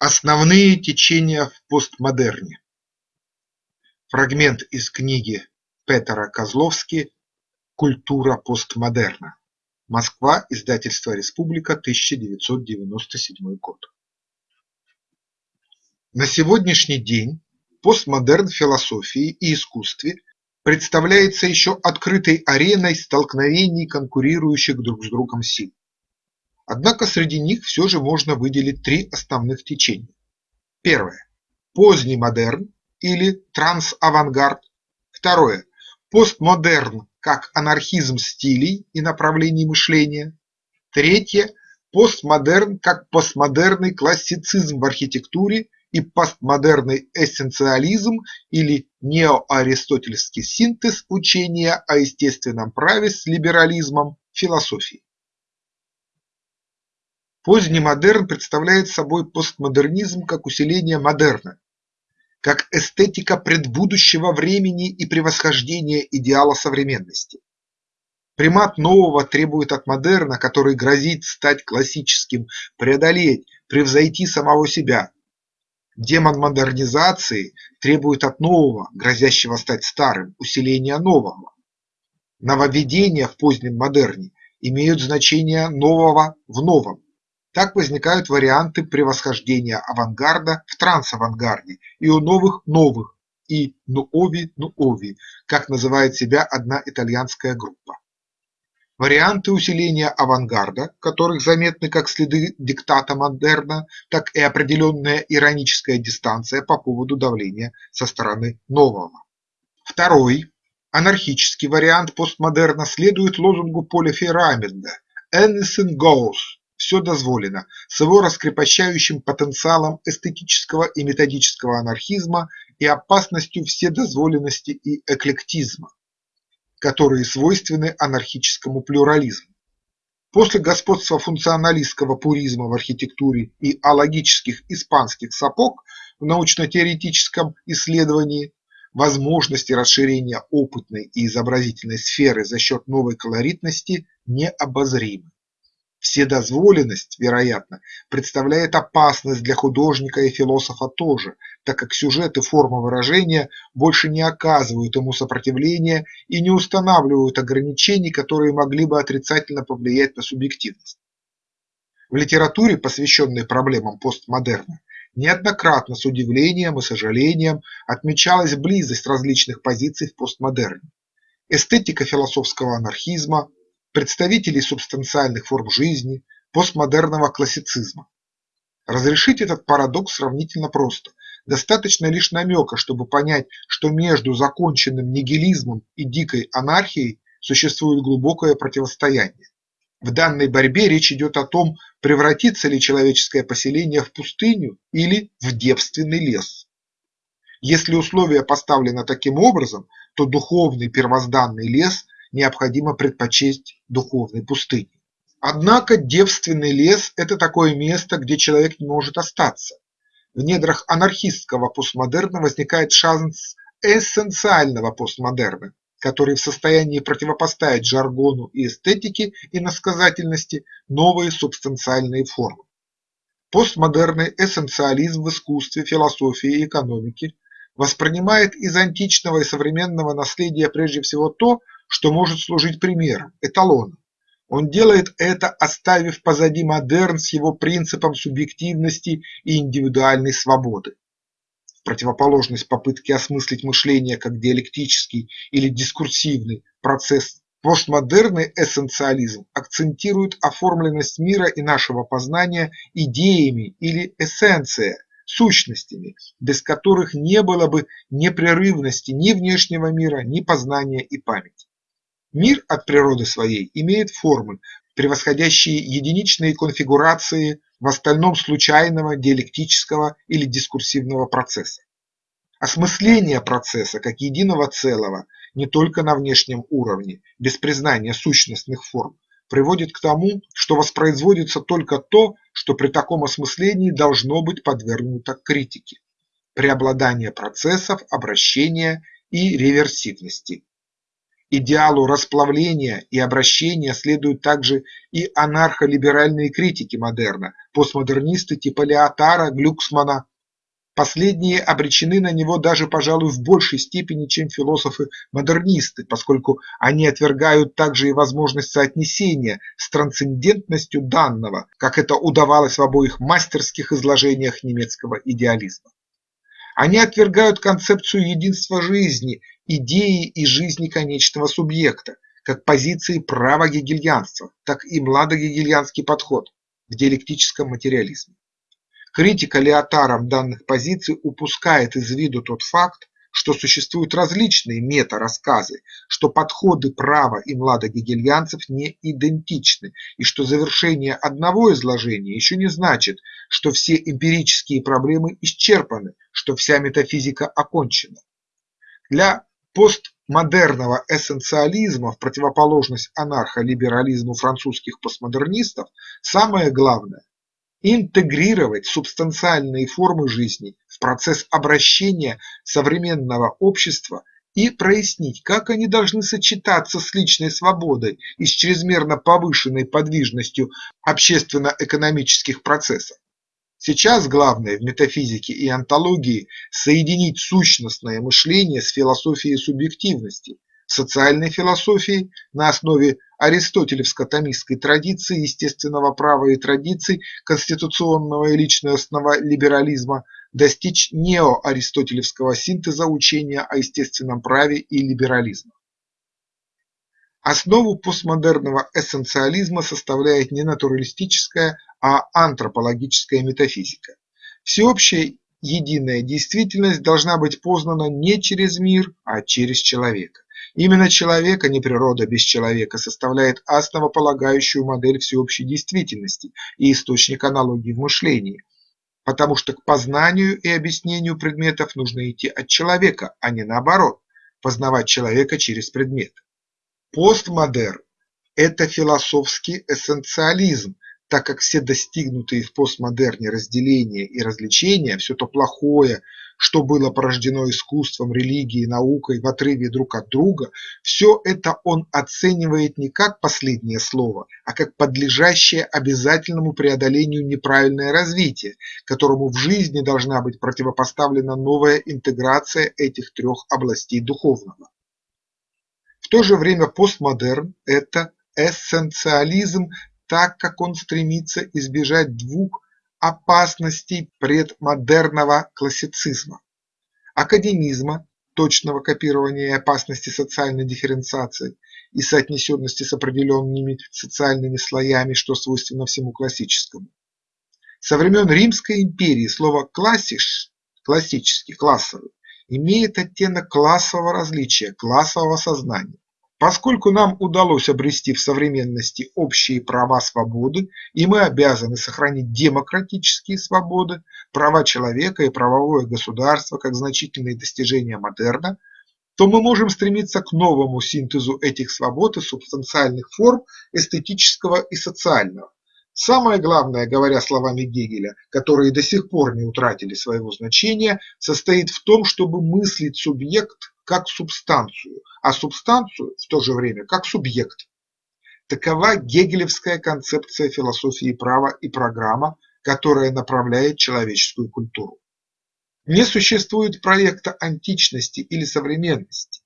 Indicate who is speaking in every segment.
Speaker 1: Основные течения в постмодерне. Фрагмент из книги Петера Козловски «Культура постмодерна. Москва. Издательство «Республика. 1997 год». На сегодняшний день постмодерн в философии и искусстве представляется еще открытой ареной столкновений конкурирующих друг с другом сил. Однако среди них все же можно выделить три основных течения. Первое – поздний модерн или трансавангард. Второе – постмодерн как анархизм стилей и направлений мышления. Третье – постмодерн как постмодерный классицизм в архитектуре и постмодерный эссенциализм или неоаристотельский синтез учения о естественном праве с либерализмом философии. Поздний модерн представляет собой постмодернизм как усиление модерна, как эстетика предбудущего времени и превосхождение идеала современности. Примат нового требует от модерна, который грозит стать классическим, преодолеть, превзойти самого себя. Демон модернизации требует от нового, грозящего стать старым, усиления нового. Нововведения в позднем модерне имеют значение нового в новом. Так возникают варианты превосхождения авангарда в трансавангарде и у новых новых и нуови-нуови, как называет себя одна итальянская группа. Варианты усиления авангарда, которых заметны как следы диктата модерна, так и определенная ироническая дистанция по поводу давления со стороны нового. Второй, анархический вариант постмодерна следует лозунгу Поля Ферраменда «Anything goes» все дозволено, с его раскрепощающим потенциалом эстетического и методического анархизма и опасностью вседозволенности и эклектизма, которые свойственны анархическому плюрализму. После господства функционалистского пуризма в архитектуре и алогических испанских сапог в научно-теоретическом исследовании возможности расширения опытной и изобразительной сферы за счет новой колоритности необозримы. Вседозволенность, вероятно, представляет опасность для художника и философа тоже, так как сюжет и форма выражения больше не оказывают ему сопротивления и не устанавливают ограничений, которые могли бы отрицательно повлиять на субъективность. В литературе, посвященной проблемам постмодерна, неоднократно с удивлением и сожалением отмечалась близость различных позиций в постмодерне. Эстетика философского анархизма, представителей субстанциальных форм жизни, постмодерного классицизма. Разрешить этот парадокс сравнительно просто. Достаточно лишь намека, чтобы понять, что между законченным нигилизмом и дикой анархией существует глубокое противостояние. В данной борьбе речь идет о том, превратится ли человеческое поселение в пустыню или в девственный лес. Если условие поставлено таким образом, то духовный первозданный лес необходимо предпочесть духовной пустыне. Однако девственный лес – это такое место, где человек не может остаться. В недрах анархистского постмодерна возникает шанс эссенциального постмодерна, который в состоянии противопоставить жаргону и эстетике и насказательности новые субстанциальные формы. Постмодерный эссенциализм в искусстве, философии и экономике воспринимает из античного и современного наследия прежде всего то, что может служить примером, эталоном. Он делает это, оставив позади модерн с его принципом субъективности и индивидуальной свободы. В противоположность попытке осмыслить мышление как диалектический или дискурсивный процесс, постмодерный эссенциализм акцентирует оформленность мира и нашего познания идеями или эссенция, сущностями, без которых не было бы непрерывности ни внешнего мира, ни познания и памяти. Мир от природы своей имеет формы, превосходящие единичные конфигурации в остальном случайного диалектического или дискурсивного процесса. Осмысление процесса как единого целого не только на внешнем уровне, без признания сущностных форм, приводит к тому, что воспроизводится только то, что при таком осмыслении должно быть подвергнуто критике – преобладание процессов, обращения и реверсивности. Идеалу расплавления и обращения следуют также и анархолиберальные критики модерна, постмодернисты типа Леотара, Глюксмана. Последние обречены на него даже, пожалуй, в большей степени, чем философы-модернисты, поскольку они отвергают также и возможность соотнесения с трансцендентностью данного, как это удавалось в обоих мастерских изложениях немецкого идеализма. Они отвергают концепцию единства жизни идеи и жизни конечного субъекта, как позиции право-гегельянства, так и младогегельянский подход в диалектическом материализме. Критика Леотаром данных позиций упускает из виду тот факт, что существуют различные мета-рассказы, что подходы права и младогегельянцев не идентичны и что завершение одного изложения еще не значит, что все эмпирические проблемы исчерпаны, что вся метафизика окончена. Для постмодерного эссенциализма в противоположность анархолиберализму французских постмодернистов самое главное – интегрировать субстанциальные формы жизни в процесс обращения современного общества и прояснить, как они должны сочетаться с личной свободой и с чрезмерно повышенной подвижностью общественно-экономических процессов. Сейчас главное в метафизике и онтологии соединить сущностное мышление с философией субъективности, социальной философией на основе аристотелевско-томистской традиции естественного права и традиций конституционного и личностного либерализма достичь неоаристотелевского синтеза учения о естественном праве и либерализма. Основу постмодерного эссенциализма составляет не натуралистическая, а антропологическая метафизика. Всеобщая единая действительность должна быть познана не через мир, а через человека. Именно человек, а не природа без человека, составляет основополагающую модель всеобщей действительности и источник аналогии в мышлении, потому что к познанию и объяснению предметов нужно идти от человека, а не наоборот, познавать человека через предмет. Постмодерн – это философский эссенциализм, так как все достигнутые в постмодерне разделения и развлечения, все то плохое, что было порождено искусством, религией, наукой в отрыве друг от друга, все это он оценивает не как последнее слово, а как подлежащее обязательному преодолению неправильное развитие, которому в жизни должна быть противопоставлена новая интеграция этих трех областей духовного. В то же время постмодерн – это эссенциализм, так как он стремится избежать двух опасностей предмодерного классицизма – академизма, точного копирования и опасности социальной дифференциации и соотнесенности с определенными социальными слоями, что свойственно всему классическому. Со времен Римской империи слово «классиш» – классический, классовый имеет оттенок классового различия, классового сознания. Поскольку нам удалось обрести в современности общие права свободы, и мы обязаны сохранить демократические свободы, права человека и правовое государство как значительные достижения модерна, то мы можем стремиться к новому синтезу этих свобод и субстанциальных форм эстетического и социального. Самое главное, говоря словами Гегеля, которые до сих пор не утратили своего значения, состоит в том, чтобы мыслить субъект как субстанцию, а субстанцию в то же время как субъект. Такова гегелевская концепция философии права и программа, которая направляет человеческую культуру. Не существует проекта античности или современности.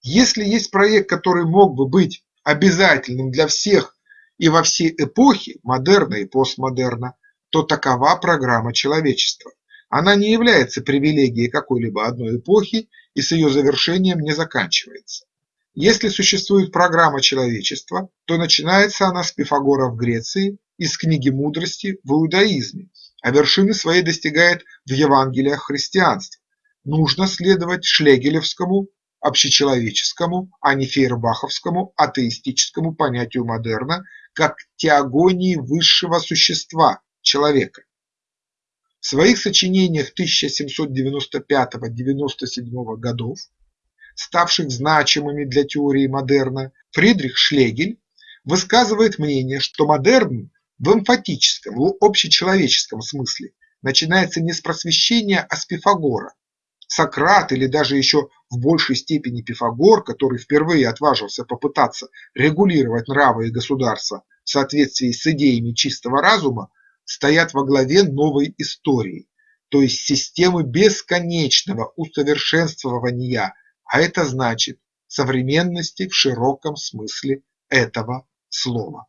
Speaker 1: Если есть проект, который мог бы быть обязательным для всех и во все эпохи, модерна и постмодерна, то такова программа человечества. Она не является привилегией какой-либо одной эпохи и с ее завершением не заканчивается. Если существует программа человечества, то начинается она с Пифагора в Греции и с книги мудрости в иудаизме, а вершины своей достигает в Евангелиях христианства. Нужно следовать шлегелевскому общечеловеческому, а не фейербаховскому атеистическому понятию модерна как теогонии высшего существа – человека. В своих сочинениях 1795-97 годов, ставших значимыми для теории модерна, Фридрих Шлегель высказывает мнение, что модерн в эмфатическом, в общечеловеческом смысле начинается не с просвещения, а с Пифагора. Сократ или даже еще в большей степени Пифагор, который впервые отважился попытаться регулировать нравы и государство в соответствии с идеями чистого разума, стоят во главе новой истории, то есть системы бесконечного усовершенствования, а это значит современности в широком смысле этого слова.